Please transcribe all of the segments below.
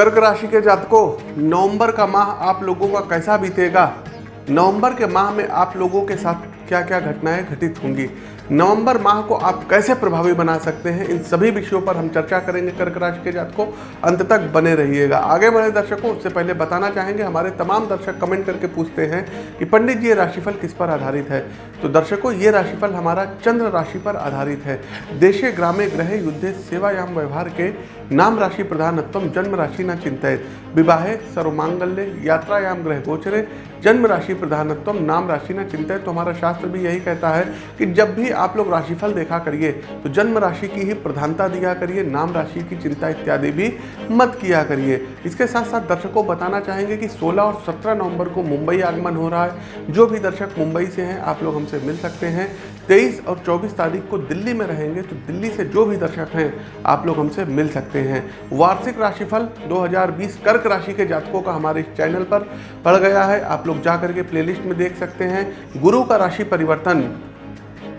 कर्क राशि के जातकों, नवंबर का माह आप लोगों का कैसा बीतेगा? नवंबर के माह में आप लोगों के साथ क्या क्या घटनाएँ घटित होंगी? नवंबर माह को आप कैसे प्रभावी बना सकते हैं, इन सभी विषयों पर हम चर्चा करेंगे कर्क राशि के जातकों। अंत तक बने रहिएगा। आगे बढ़े दर्शकों, उससे पहले बताना चाहेंगे, हमारे तमाम दर्शक कमेंट करके पूछते हैं कि पंडित जी, ये राशिफल किस पर आधारित है? तो दर्शकों, ये राशिफल हमारा चंद्र राशि पर आधारित है। देशे, ग्रामे ग्रह युद्धे, सेवायाम व्यवहार के नाम राशि प्रधानत्म जन्म राशि न चिंतित विवाहे, सर्वमांगल्य, यात्रायाम ग्रह गोचरे, जन्म राशि प्रधानत्म नाम राशि न चिंतित तो हमारा शास्त्र भी यही कहता है कि जब भी आप लोग राशिफल देखा करिए तो जन्म राशि की ही प्रधानता दिया करिए, नाम राशि की चिंता इत्यादि भी मत किया करिए। इसके साथ साथ दर्शकों बताना चाहेंगे कि 16 और 17 नवंबर को मुंबई आगमन हो रहा है। जो भी दर्शक मुंबई से हैं, आप लोग हमसे मिल सकते हैं। 23 और 24 तारीख को दिल्ली में रहेंगे तो दिल्ली से जो भी दर्शक हैं, आप लोग हमसे मिल सकते हैं। वार्षिक राशिफल 2020 कर्क राशि के जातकों का हमारे इस चैनल पर पड़ गया है। आप लोग जा करके प्लेलिस्ट में देख सकते हैं। गुरु का राशि परिवर्तन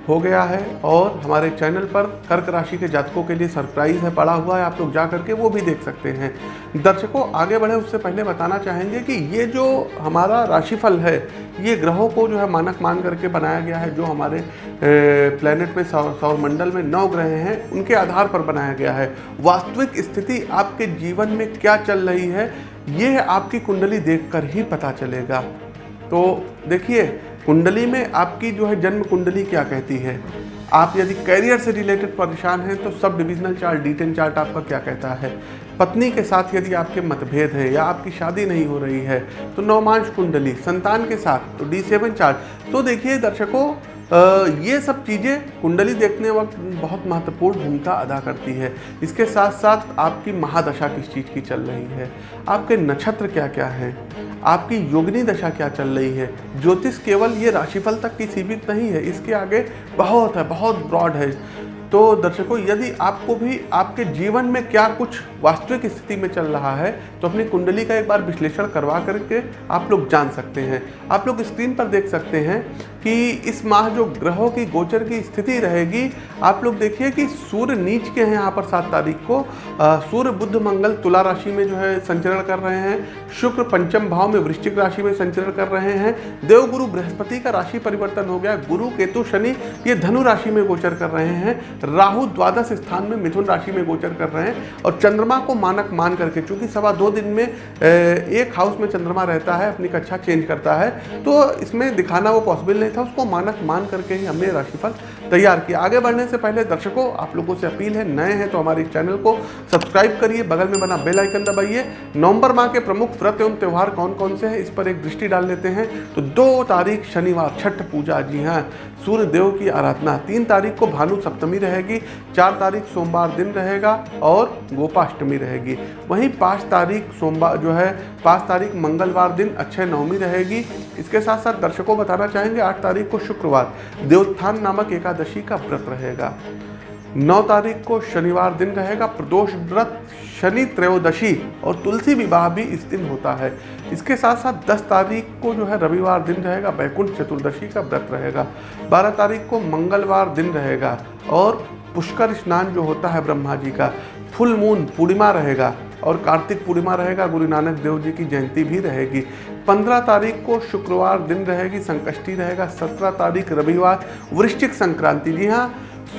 हो गया है और हमारे चैनल पर कर्क राशि के जातकों के लिए सरप्राइज़ है, पड़ा हुआ है। आप लोग जा करके वो भी देख सकते हैं। दर्शकों, आगे बढ़े, उससे पहले बताना चाहेंगे कि ये जो हमारा राशिफल है, ये ग्रहों को जो है मानक मान करके बनाया गया है, जो हमारे प्लेनेट में सौर सौरमंडल में नौ ग्रह हैं, उनके आधार पर बनाया गया है। वास्तविक स्थिति आपके जीवन में क्या चल रही है, ये आपकी कुंडली देखकर ही पता चलेगा। तो देखिए कुंडली में आपकी जो है जन्म कुंडली क्या कहती है? आप यदि कैरियर से रिलेटेड परेशान हैं तो sub divisional chart D ten chart आपका क्या कहता है? पत्नी के साथ यदि आपके मतभेद हैं या आपकी शादी नहीं हो रही है तो नौमांश कुंडली, संतान के साथ तो डी सेवन चार्ट तो देखिए दर्शकों ये सब चीज़ें कुंडली देखने वक्त बहुत महत्वपूर्ण भूमिका अदा करती है। इसके साथ साथ आपकी महादशा किस चीज़ की चल रही है? आपके नक्षत्र क्या क्या हैं? आपकी योगिनी दशा क्या चल रही है? ज्योतिष केवल ये राशिफल तक की सीमित नहीं है, इसके आगे बहुत है, बहुत ब्रॉड है। तो दर्शकों, यदि आपको भी आपके जीवन में क्या कुछ वास्तविक स्थिति में चल रहा है तो अपनी कुंडली का एक बार विश्लेषण करवा करके आप लोग जान सकते हैं। आप लोग स्क्रीन पर देख सकते हैं कि इस माह जो ग्रहों की गोचर की स्थिति रहेगी, आप लोग देखिए कि सूर्य नीच के हैं यहाँ पर सात तारीख को। सूर्य बुद्ध मंगल तुला राशि में जो है संचरण कर रहे हैं। शुक्र पंचम भाव में वृश्चिक राशि में संचरण कर रहे हैं। देवगुरु बृहस्पति का राशि परिवर्तन हो गया। गुरु, केतु, शनि, ये धनु राशि में गोचर कर रहे हैं। राहु द्वादश स्थान में मिथुन राशि में गोचर कर रहे हैं। और चंद्रमा को मानक मान करके, चूँकि सवा दो दिन में एक हाउस में चंद्रमा रहता है, अपनी कक्षा चेंज करता है तो इसमें दिखाना वो पॉसिबल नहीं था। उसको मानक मान करके ही हमने राशिफल तैयार किया। आगे बढ़ने से पहले दर्शकों, आप लोगों से अपील है, नए हैं तो हमारे चैनल को सब्सक्राइब करिए, बगल में बना बेल आइकन दबाइए। नवंबर माह के प्रमुख व्रत एवं त्यौहार कौन कौन से हैं, इस पर एक दृष्टि डाल लेते हैं। तो दो तारीख शनिवार, छठ पूजा जी हाँ। सूर्य देव की आराधना, तीन तारीख को भानु सप्तमी रहेगी, चार तारीख सोमवार दिन रहेगा और गोपाष्टमी रहेगी। वहीं पाँच तारीख सोमवार जो है, पाँच तारीख मंगलवार दिन अक्षय नवमी रहेगी। इसके साथ साथ दर्शकों बताना चाहेंगे, आठ तारीख को शुक्रवार देवोत्थान नामक एकादशी का व्रत रहेगा। नौ तारीख को शनिवार दिन रहेगा, प्रदोष व्रत, शनि त्रयोदशी और तुलसी विवाह भी इस दिन होता है। इसके साथ साथ 10 तारीख को जो है रविवार दिन रहेगा बैकुंठ चतुर्दशी का व्रत रहेगा। 12 तारीख को मंगलवार दिन रहेगा और पुष्कर स्नान जो होता है ब्रह्मा जी का, फुल मून पूर्णिमा रहेगा और कार्तिक पूर्णिमा रहेगा, गुरु नानक देव जी की जयंती भी रहेगी। पंद्रह तारीख को शुक्रवार दिन रहेगी, संकष्टी रहेगा। सत्रह तारीख रविवार, वृश्चिक संक्रांति। जी हाँ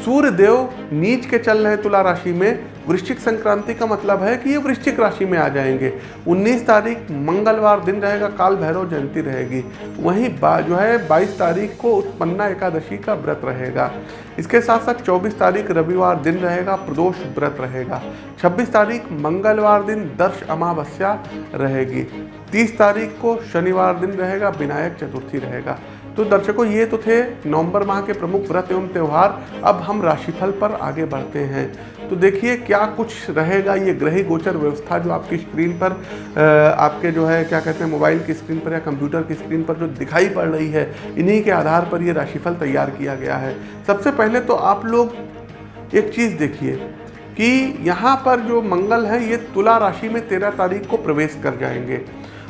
सूर्य देव नीच के चल रहे तुला राशि में। वृश्चिक संक्रांति का मतलब है कि ये वृश्चिक राशि में आ जाएँगे। 19 तारीख मंगलवार दिन रहेगा, काल भैरव जयंती रहेगी। वहीं जो है 22 तारीख को उत्पन्ना एकादशी का व्रत रहेगा। इसके साथ साथ 24 तारीख रविवार दिन रहेगा, प्रदोष व्रत रहेगा। 26 तारीख मंगलवार दिन दर्श अमावस्या रहेगी। 30 तारीख को शनिवार दिन रहेगा, विनायक चतुर्थी रहेगा। तो दर्शकों, ये तो थे नवंबर माह के प्रमुख व्रत एवं त्यौहार। अब हम राशिफल पर आगे बढ़ते हैं। तो देखिए, क्या कुछ रहेगा ये ग्रही गोचर व्यवस्था जो आपकी स्क्रीन पर आपके जो है, क्या कहते हैं, मोबाइल की स्क्रीन पर या कंप्यूटर की स्क्रीन पर जो दिखाई पड़ रही है, इन्हीं के आधार पर ये राशिफल तैयार किया गया है। सबसे पहले तो आप लोग एक चीज़ देखिए कि यहाँ पर जो मंगल है, ये तुला राशि में तेरह तारीख को प्रवेश कर जाएँगे।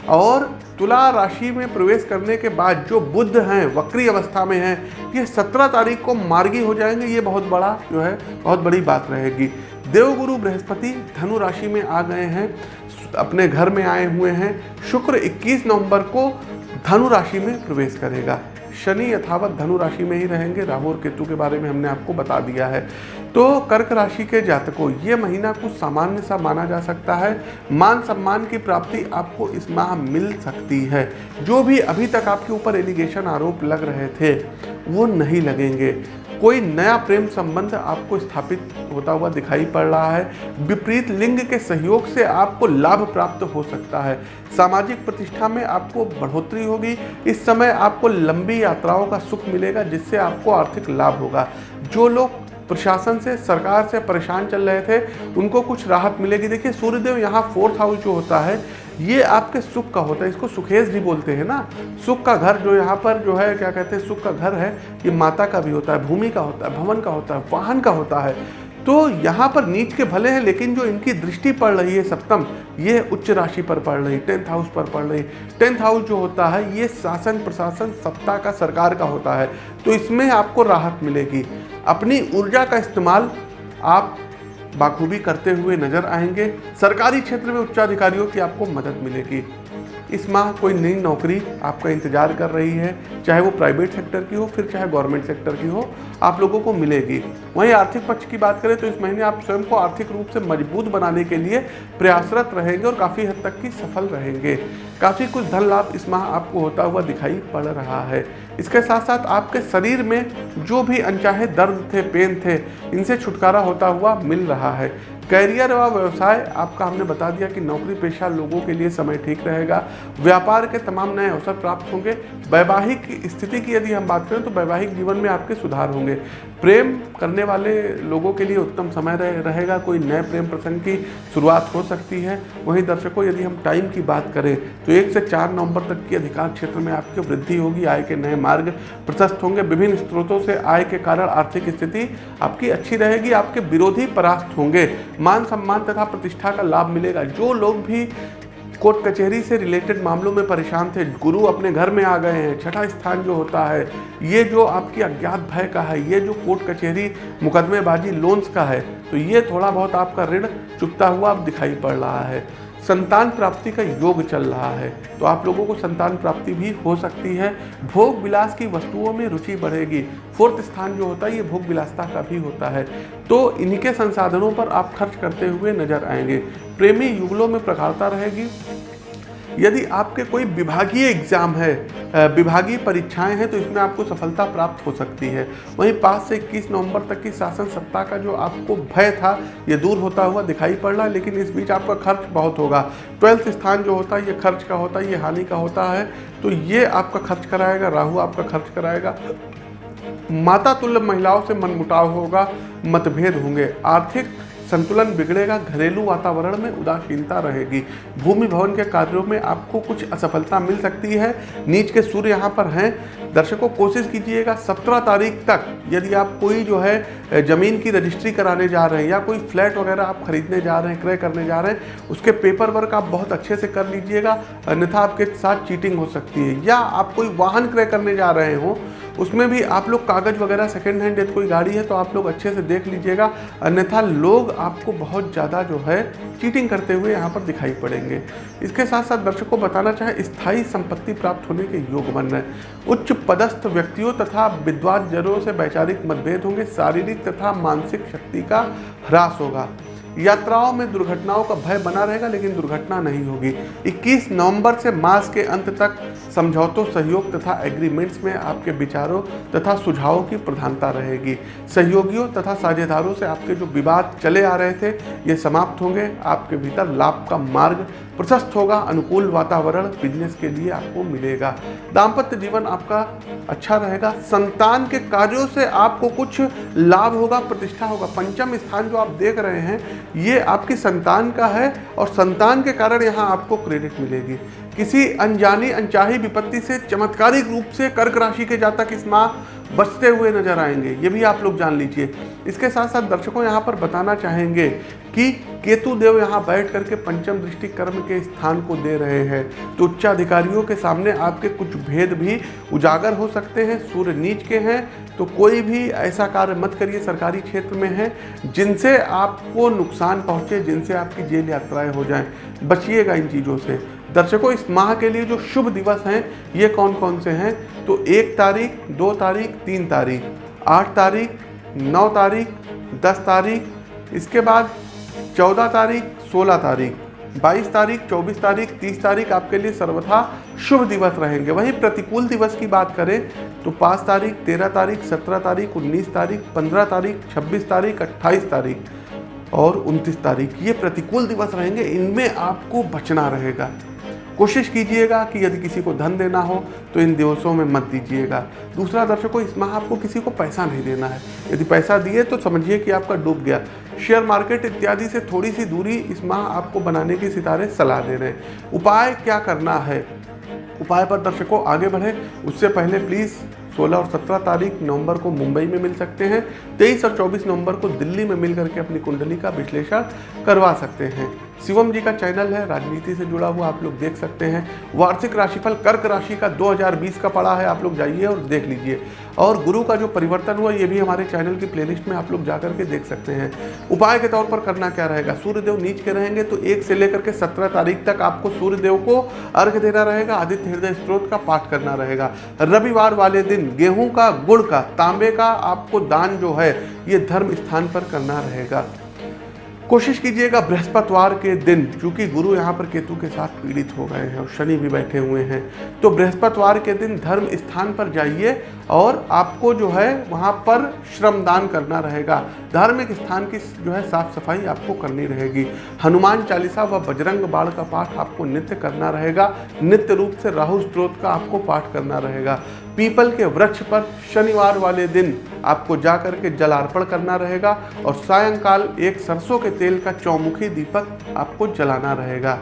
और तुला राशि में प्रवेश करने के बाद जो बुद्ध हैं, वक्री अवस्था में हैं, ये सत्रह तारीख को मार्गी हो जाएँगे, ये बहुत बड़ा जो है, बहुत बड़ी बात रहेगी। देवगुरु बृहस्पति धनु राशि में आ गए हैं, अपने घर में आए हुए हैं, शुक्र 21 नवंबर को धनु राशि में प्रवेश करेगा। शनि यथावत धनु राशि में ही रहेंगे। राहु और केतु के बारे में हमने आपको बता दिया है। तो कर्क राशि के जातकों, ये महीना कुछ सामान्य सा माना जा सकता है। मान सम्मान की प्राप्ति आपको इस माह मिल सकती है। जो भी अभी तक आपके ऊपर एलिगेशन आरोप लग रहे थे, वो नहीं लगेंगे। कोई नया प्रेम संबंध आपको स्थापित होता हुआ दिखाई पड़ रहा है। विपरीत लिंग के सहयोग से आपको लाभ प्राप्त हो सकता है। सामाजिक प्रतिष्ठा में आपको बढ़ोतरी होगी। इस समय आपको लंबी यात्राओं का सुख मिलेगा, जिससे आपको आर्थिक लाभ होगा। जो लोग प्रशासन से, सरकार से परेशान चल रहे थे, उनको कुछ राहत मिलेगी। देखिए, सूर्यदेव यहाँ फोर्थ हाउस जो होता है ये आपके सुख का होता है, इसको सुखेश जी बोलते हैं ना। सुख का घर जो यहाँ पर जो है, क्या कहते हैं, सुख का घर है, ये माता का भी होता है, भूमि का होता है, भवन का होता है, वाहन का होता है। तो यहाँ पर नीच के भले हैं, लेकिन जो इनकी दृष्टि पड़ रही है सप्तम, ये उच्च राशि पर पड़ रही, टेंथ हाउस पर पड़ रही। टेंथ हाउस जो होता है, ये शासन प्रशासन सत्ता का सरकार का होता है। तो इसमें आपको राहत मिलेगी। अपनी ऊर्जा का इस्तेमाल आप बाखूबी करते हुए नज़र आएँगे। सरकारी क्षेत्र में उच्चाधिकारियों की आपको मदद मिलेगी। इस माह कोई नई नौकरी आपका इंतज़ार कर रही है, चाहे वो प्राइवेट सेक्टर की हो, फिर चाहे गवर्नमेंट सेक्टर की हो आप लोगों को मिलेगी। वहीं आर्थिक पक्ष की बात करें तो इस महीने आप स्वयं को आर्थिक रूप से मज़बूत बनाने के लिए प्रयासरत रहेंगे और काफ़ी हद तक की सफल रहेंगे। काफ़ी कुछ धन लाभ इस माह आपको होता हुआ दिखाई पड़ रहा है। इसके साथ साथ आपके शरीर में जो भी अनचाहे दर्द थे, पेन थे, इनसे छुटकारा होता हुआ मिल रहा है। कैरियर व व्यवसाय, आपका हमने बता दिया कि नौकरी पेशा लोगों के लिए समय ठीक रहेगा। व्यापार के तमाम नए अवसर प्राप्त होंगे। वैवाहिक स्थिति की यदि हम बात करें तो वैवाहिक जीवन में आपके सुधार होंगे। प्रेम करने वाले लोगों के लिए उत्तम समय रहे, रहेगा। कोई नए प्रेम प्रसंग की शुरुआत हो सकती है। वहीं दर्शकों यदि हम टाइम की बात करें तो एक से चार नवंबर तक की अधिकांश क्षेत्र में आपकी वृद्धि होगी। आय के नए मार्ग प्रशस्त होंगे। विभिन्न स्रोतों से आय के कारण आर्थिक स्थिति आपकी अच्छी रहेगी। आपके विरोधी परास्त होंगे। मान सम्मान तथा प्रतिष्ठा का लाभ मिलेगा। जो लोग भी कोर्ट कचहरी से रिलेटेड मामलों में परेशान थे। गुरु अपने घर में आ गए हैं। छठा स्थान जो होता है, ये जो आपकी अज्ञात भय का है, ये जो कोर्ट कचहरी मुकदमेबाजी लोन्स का है तो ये थोड़ा बहुत आपका ऋण चुकता हुआ दिखाई पड़ रहा है। संतान प्राप्ति का योग चल रहा है। तो आप लोगों को संतान प्राप्ति भी हो सकती है। भोग विलास की वस्तुओं में रुचि बढ़ेगी। फोर्थ स्थान जो होता है, ये भोग विलासता का भी होता है। तो इनके संसाधनों पर आप खर्च करते हुए नज़र आएँगे। प्रेमी युगलों में प्रगाड़ता रहेगी। यदि आपके कोई विभागीय एग्ज़ाम है विभागीय परीक्षाएँ हैं तो इसमें आपको सफलता प्राप्त हो सकती है। वहीं पाँच से इक्कीस नवंबर तक की शासन सत्ता का जो आपको भय था, ये दूर होता हुआ दिखाई पड़ रहा है लेकिन इस बीच आपका खर्च बहुत होगा। ट्वेल्थ स्थान जो होता है, ये खर्च का होता है, ये हानि का होता है। तो ये आपका खर्च कराएगा, राहु आपका खर्च कराएगा। माता तुल्य महिलाओं से मनमुटाव होगा, मतभेद होंगे। आर्थिक संतुलन बिगड़ेगा, घरेलू वातावरण में उदासीनता रहेगी। भूमि भवन के कार्यों में आपको कुछ असफलता मिल सकती है। नीच के सूर्य यहाँ पर हैं। दर्शकों, कोशिश कीजिएगा सत्रह तारीख तक यदि आप कोई जो है ज़मीन की रजिस्ट्री कराने जा रहे हैं या कोई फ्लैट वगैरह आप खरीदने जा रहे हैं, क्रय करने जा रहे हैं, उसके पेपर वर्क आप बहुत अच्छे से कर लीजिएगा। अन्यथा आपके साथ चीटिंग हो सकती है या आप कोई वाहन क्रय करने जा रहे हो उसमें भी आप लोग कागज़ वगैरह सेकेंड हैंड यदि कोई गाड़ी है तो आप लोग अच्छे से देख लीजिएगा। अन्यथा लोग आपको बहुत ज़्यादा जो है चीटिंग करते हुए यहाँ पर दिखाई पड़ेंगे। इसके साथ साथ दर्शकों बताना चाहे, स्थायी संपत्ति प्राप्त होने के योग बन रहे उच्च पदस्थ व्यक्तियों तथा विद्वान जनों से वैचारिक मतभेद होंगे, शारीरिक तथा मानसिक शक्ति का ह्रास होगा। यात्राओं में दुर्घटनाओं का भय बना रहेगा, लेकिन दुर्घटना नहीं होगी। 21 नवंबर से मास के अंत तक समझौतों, सहयोग तथा एग्रीमेंट्स में आपके विचारों तथा सुझावों की प्रधानता रहेगी। सहयोगियों तथा साझेदारों से आपके जो विवाद चले आ रहे थे, ये समाप्त होंगे। आपके भीतर लाभ का मार्ग प्रशस्त होगा, अनुकूल वातावरण बिज़नेस के लिए आपको मिलेगा। दाम्पत्य जीवन आपका अच्छा रहेगा। संतान के कार्यों से आपको कुछ लाभ होगा, प्रतिष्ठा होगा। पंचम स्थान जो आप देख रहे हैं, ये आपकी संतान का है और संतान के कारण यहाँ आपको क्रेडिट मिलेगी। किसी अनजानी, अनचाही विपत्ति से, चमत्कारिक रूप से कर्क राशि के जातक इस माह बचते हुए नज़र आएँगे, ये भी आप लोग जान लीजिए। इसके साथ साथ दर्शकों यहाँ पर बताना चाहेंगे कि केतु देव यहाँ बैठ करके पंचम दृष्टि कर्म के स्थान को दे रहे हैं। तो उच्चाधिकारियों के सामने आपके कुछ भेद भी उजागर हो सकते हैं, सूर्य नीच के हैं तो कोई भी ऐसा कार्य मत करिए, सरकारी क्षेत्र में है, जिनसे आपको नुकसान पहुँचे, जिनसे आपकी जेल यात्राएँ हो जाएँ। बचिएगा इन चीज़ों से। दर्शकों, इस माह के लिए जो शुभ दिवस हैं, ये कौन कौन से हैं? तो एक तारीख, दो तारीख, तीन तारीख। आठ तारीख, नौ तारीख, दस तारीख। इसके बाद चौदह तारीख, सोलह तारीख। बाईस तारीख, चौबीस तारीख, तीस तारीख आपके लिए सर्वथा शुभ दिवस रहेंगे। वहीं प्रतिकूल दिवस की बात करें तो पाँच तारीख, तेरह तारीख, सत्रह तारीख, उन्नीस तारीख, पंद्रह तारीख, छब्बीस तारीख, अट्ठाईस तारीख और उनतीस तारीख। ये प्रतिकूल दिवस रहेंगे, इनमें आपको बचना रहेगा। कोशिश कीजिएगा कि यदि किसी को धन देना हो तो इन दिवसों में मत दीजिएगा। दूसरा दर्शकों, इस माह आपको किसी को पैसा नहीं देना है। यदि पैसा दिए तो समझिए कि आपका डूब गया। शेयर मार्केट इत्यादि से थोड़ी सी दूरी इस माह आपको बनाने की सितारे सलाह दे रहे हैं। उपाय क्या करना है? उपाय पर दर्शकों, आगे बढ़े। उससे पहले प्लीज़ 16 और 17 तारीख नवंबर को मुंबई में मिल सकते हैं। 23 और 24 नवंबर को दिल्ली में मिल करके अपनी कुंडली का विश्लेषण करवा सकते हैं। शिवम जी का चैनल है, राजनीति से जुड़ा हुआ आप लोग देख सकते हैं। वार्षिक राशिफल, कर्क राशि का 2020 का पड़ा है, आप लोग जाइए और देख लीजिए। और गुरु का जो परिवर्तन हुआ, ये भी हमारे चैनल की प्लेलिस्ट में आप लोग जा करके देख सकते हैं। उपाय के तौर पर करना क्या रहेगा? सूर्यदेव नीच के रहेंगे तो एक से लेकर के सत्रह तारीख तक आपको सूर्यदेव को अर्घ देना रहेगा, आदित्य हृदय स्त्रोत का पाठ करना रहेगा। रविवार वाले दिन गेहूँ का, गुड़ का, तांबे का आपको दान जो है, ये धर्म स्थान पर करना रहेगा। कोशिश कीजिएगा बृहस्पतिवार के दिन, क्योंकि गुरु यहाँ पर केतु के साथ पीड़ित हो गए हैं और शनि भी बैठे हुए हैं। तो बृहस्पतिवार के दिन धर्म स्थान पर जाइए और आपको जो है वहाँ पर श्रमदान करना रहेगा। धार्मिक स्थान की जो है साफ़ सफ़ाई आपको करनी रहेगी। हनुमान चालीसा व बजरंग बाण का पाठ आपको नित्य करना रहेगा। नित्य रूप से राहु स्त्रोत का आपको पाठ करना रहेगा। पीपल के वृक्ष पर शनिवार वाले दिन आपको जा कर के जलार्पण करना रहेगा और सायंकाल एक सरसों के तेल का चौमुखी दीपक आपको जलाना रहेगा।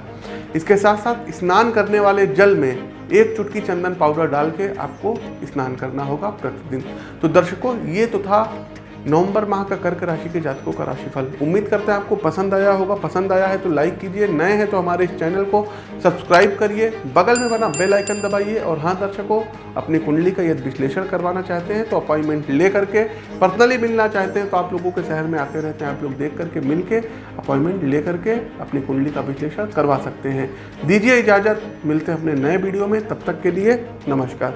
इसके साथ साथ स्नान करने वाले जल में एक चुटकी चंदन पाउडर डाल के आपको स्नान करना होगा प्रतिदिन। तो दर्शकों, ये तो था नवंबर माह का कर्क राशि के जातकों का राशिफल। उम्मीद करते हैं आपको पसंद आया होगा। पसंद आया है तो लाइक कीजिए। नए हैं तो हमारे इस चैनल को सब्सक्राइब करिए। बगल में बना बेल आइकन दबाइए और हाँ दर्शकों, अपनी कुंडली का यदि विश्लेषण करवाना चाहते हैं तो अपॉइंटमेंट ले करके पर्सनली मिलना चाहते हैं तो आप लोगों के शहर में आते रहते हैं। आप लोग देख करके मिल के अपॉइंटमेंट ले करके अपनी कुंडली का विश्लेषण करवा सकते हैं। दीजिए इजाज़त। मिलते हैं अपने नए वीडियो में। तब तक के लिए नमस्कार।